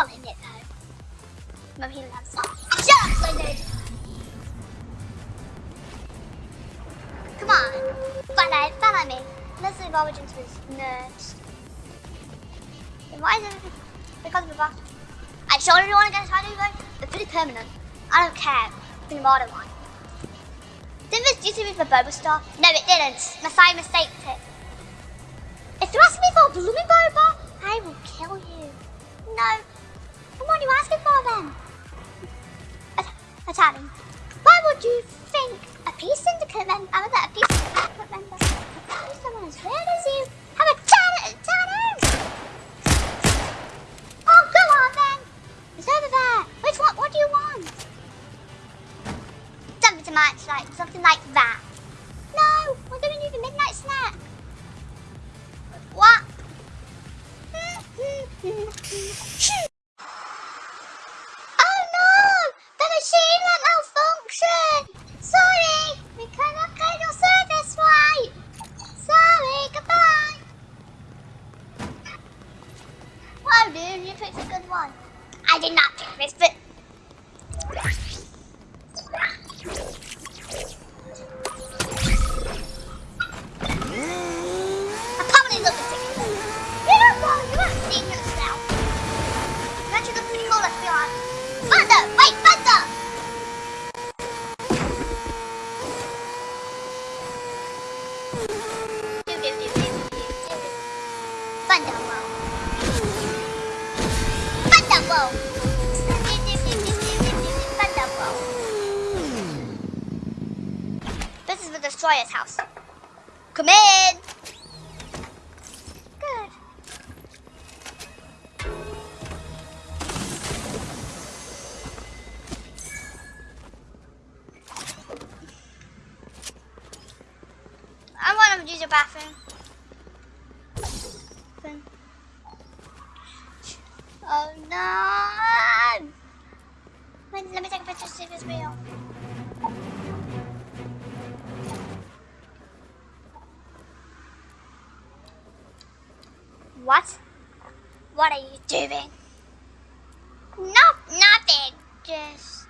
not in it though. Mum, he loves it. Shut up, Leonard! Come on. Follow, follow me. Let's leave Origins with nerds. Then why is it because of the box? I you want to get a going. They're pretty permanent. I don't care. The modern one. Didn't this to be for Boba Star? No, it didn't. Messiah mistaked it. If you ask me for a blooming Boba, I will kill you. No. Are you asking for then? Italian. Why would you think a peace syndicate member, a peace syndicate member, someone as rare as you, have a chat Italian? Oh, go on then. It's over there. Which one? What do you want? Something to match, like something like that. Wait, let me take a picture to see if it's real. What? What are you doing? No, nothing. Just.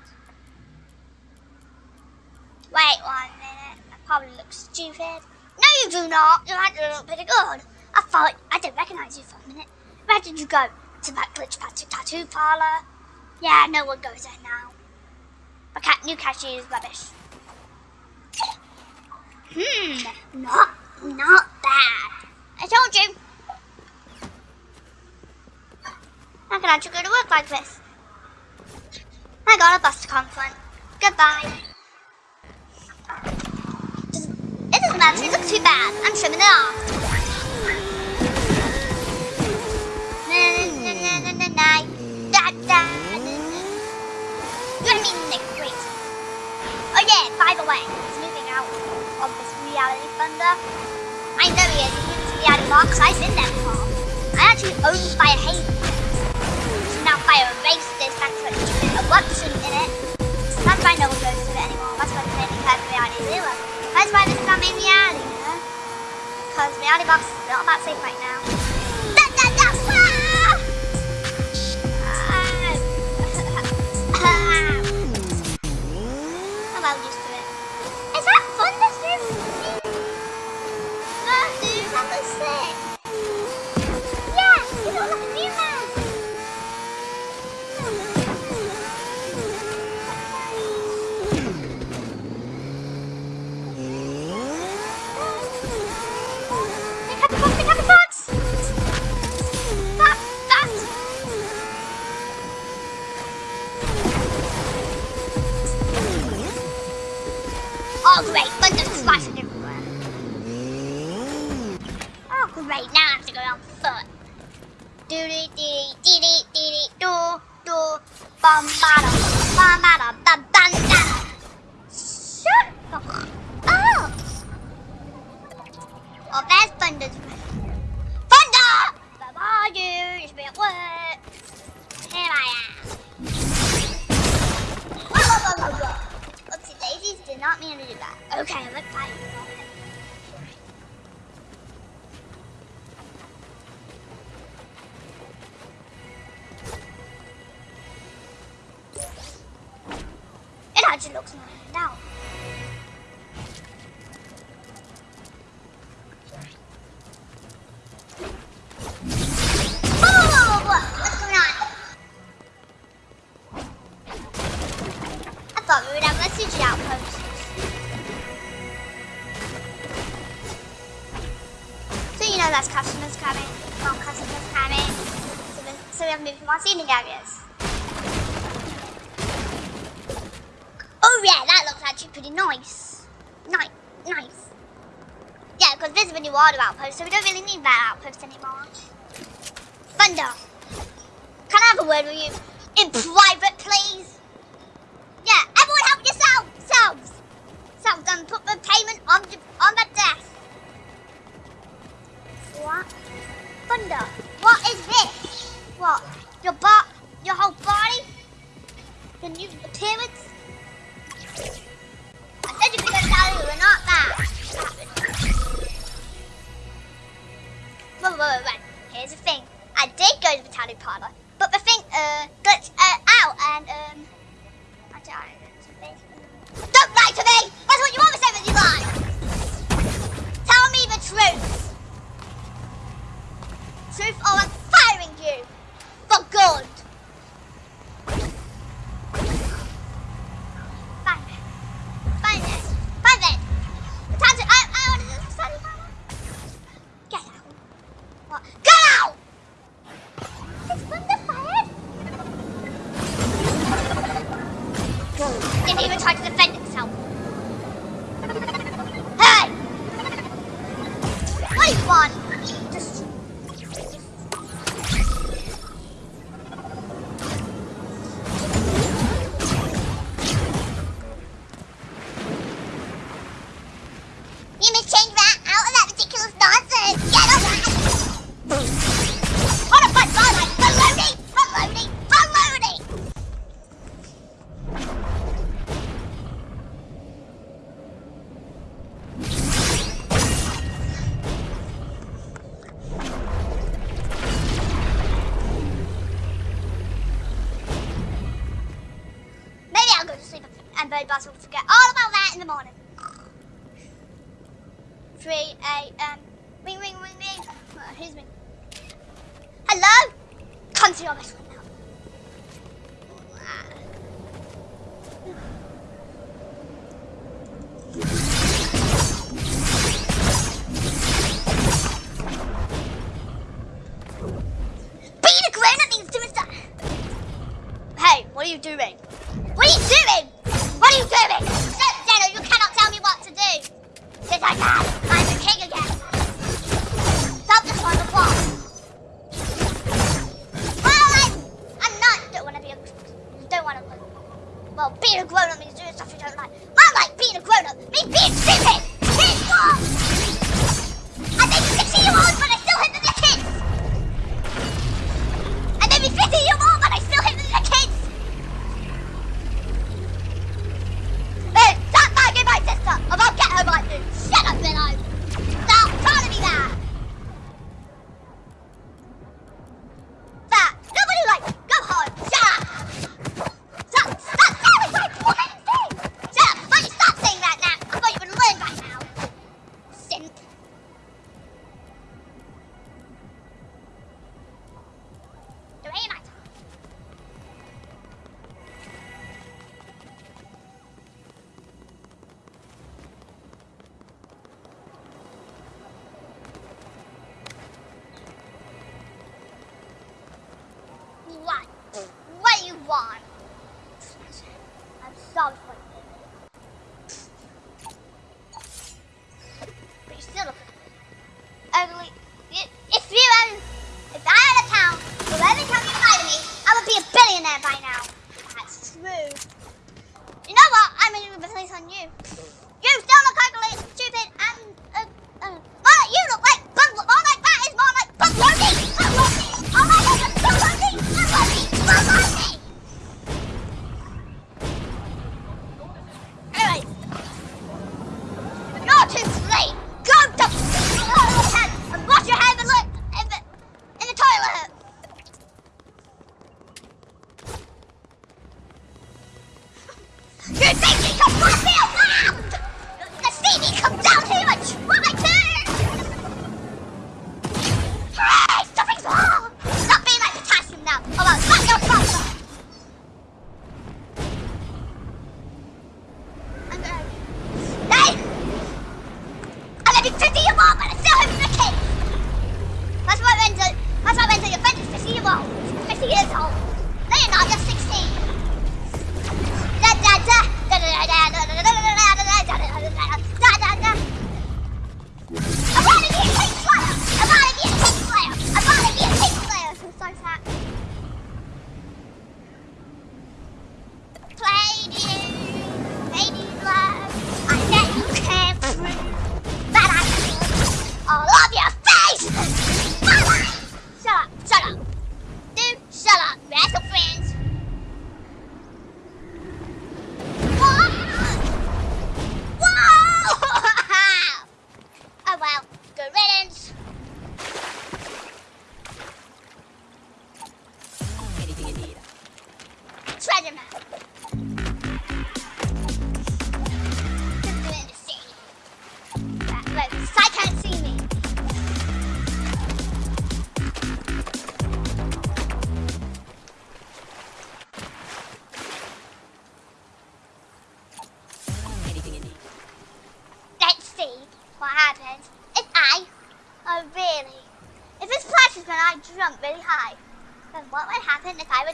Wait one minute. I probably look stupid. No, you do not. You actually look pretty good. I thought I didn't recognize you for a minute. Where did you go? To that glitch patch tattoo parlor? Yeah, no one goes there now. But cat new cashier is rubbish. Hmm, not not bad. I told you. I can actually go to work like this. I got a bus to confront. Goodbye. It doesn't actually look too bad. I'm trimming it off. Oh yeah, by the way, he's moving out of this reality thunder. I know he is. Moving to reality box. I've been there before. I actually own Fire Haven. Now fire erased this thanks to an eruption in it. That's why no one goes to it anymore. That's why it's mainly past reality zero. That's why this is not main reality, you know? Because reality box is not that safe right now. I'm well customers coming More customers coming. So, we, so we have moved more seating areas. Oh yeah, that looks actually pretty nice. Nice, nice. Yeah, because this is a new water outpost, so we don't really need that outpost anymore. Thunder, can I have a word with you in private, please? Yeah, everyone help yourselves! Selves! Selves, and put the payment on the, on the desk. What? Thunder. What is this? What? Your butt? Your whole body? Your new appearance? 3 a.m. ring ring ring ring. Who's here's me. Hello? Come to your best one now.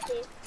If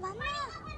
完了。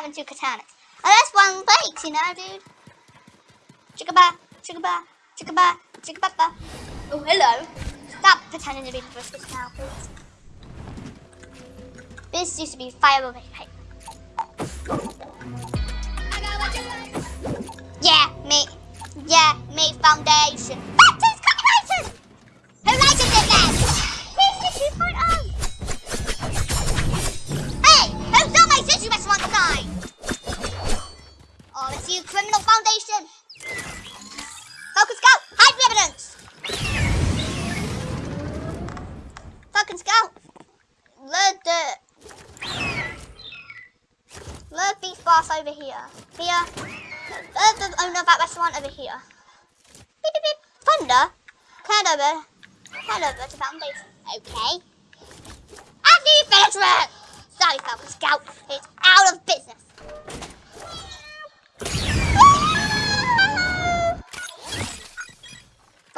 Having two katanas? Oh, that's one plate, you know, dude. Chickaba, chickaba, chickaba, chickababa. Oh, hello. Stop pretending to be Hibiscus now, please. This used to be fire paper. Yeah, me. Yeah, me foundation.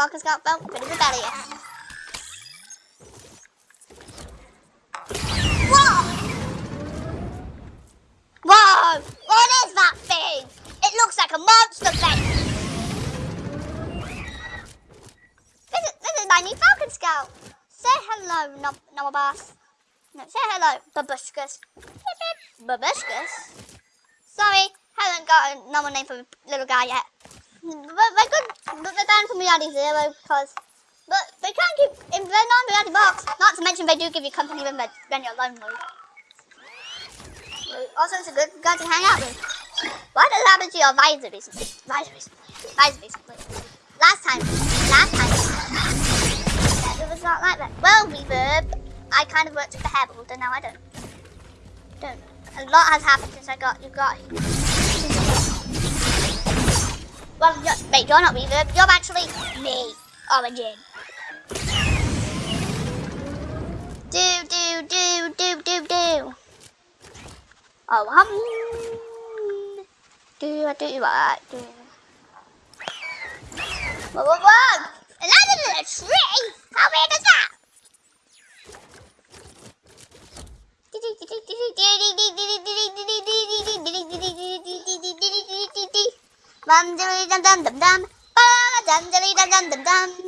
Falcon Scout felt pretty rebellious. Whoa! Whoa! Oh, what is that thing? It looks like a monster face. This is, this is my new Falcon Scout. Say hello, no Noah Boss. No, say hello, Babuscus. Babuscus? Sorry, haven't got a normal name for a little guy yet. But they're good, but they're down for Reality Zero because, but they can't keep, if they're not in Reality Box, not to mention they do give you company when, when you're lonely. Also, it's a good guy to hang out with. What has happened to your visor recently? Visor recently. Visor recently. Last time, last time, it was not like that. Well, Reverb, I kind of worked with the Herald, and now I don't. Don't. A lot has happened since I got you got here. Well, you're, wait, you're not Reverb. You're actually me, oh, Origin. Do, do, do, do, do, do. Oh, hum. Do, do, what? Do. Whoa, whoa, whoa! Another little tree? How big is that? 맘대로 이단단담담 빨라 잠자리 단단담담.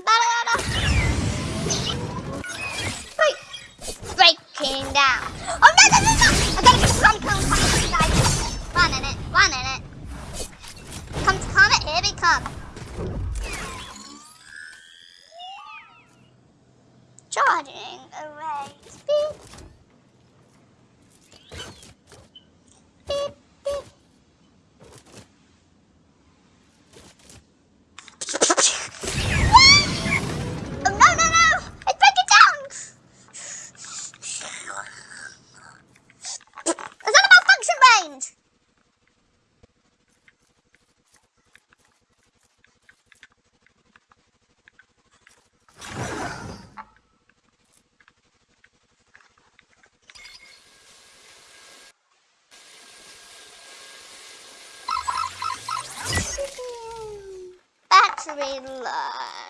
Luxury Love.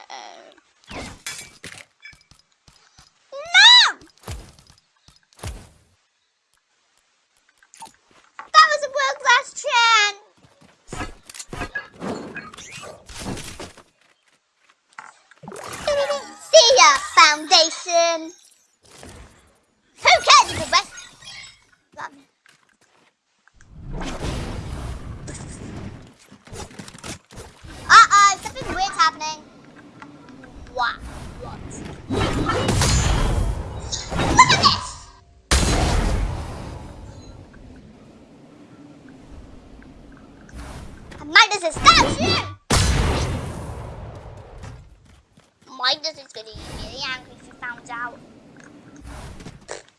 Out.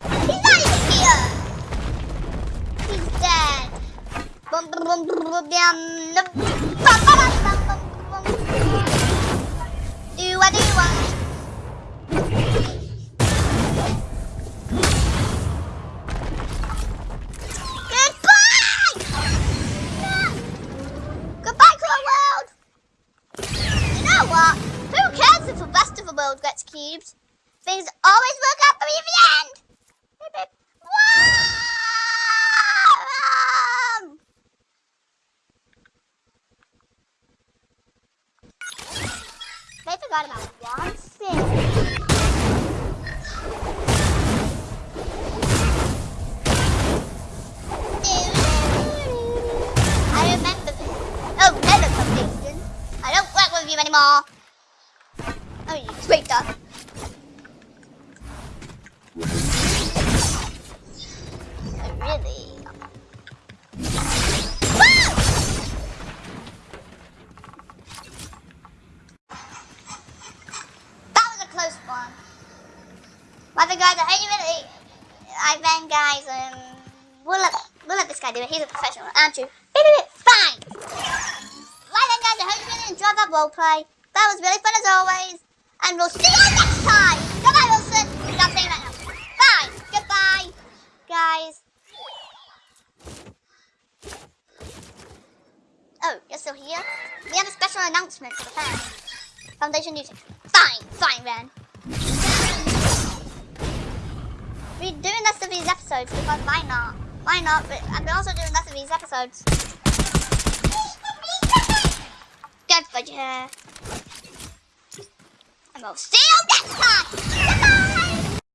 He's not even here! He's dead. Bum, bum, bum, bum, bum, bum. Things always work out for me in the end! They forgot about one thing. I remember this. Oh. I don't work with you anymore. Oh, you traitor. Oh? Woo! That was a close one. But the guys, I really, I then guys, um, we'll let, we'll let this guy do it. He's a professional, aren't you? Fine. Right then, guys, I hope you really enjoyed that roleplay. That was really fun as always. And we'll see you next time. Goodbye, Wilson. Stop saying that now. Bye. Goodbye, guys. Oh, you're still here? We have a special announcement for the fans. Foundation music. Fine, fine, then. We're doing less of these episodes because why not? Why not? But I'm also doing less of these episodes. Good for you. And we'll see you next time.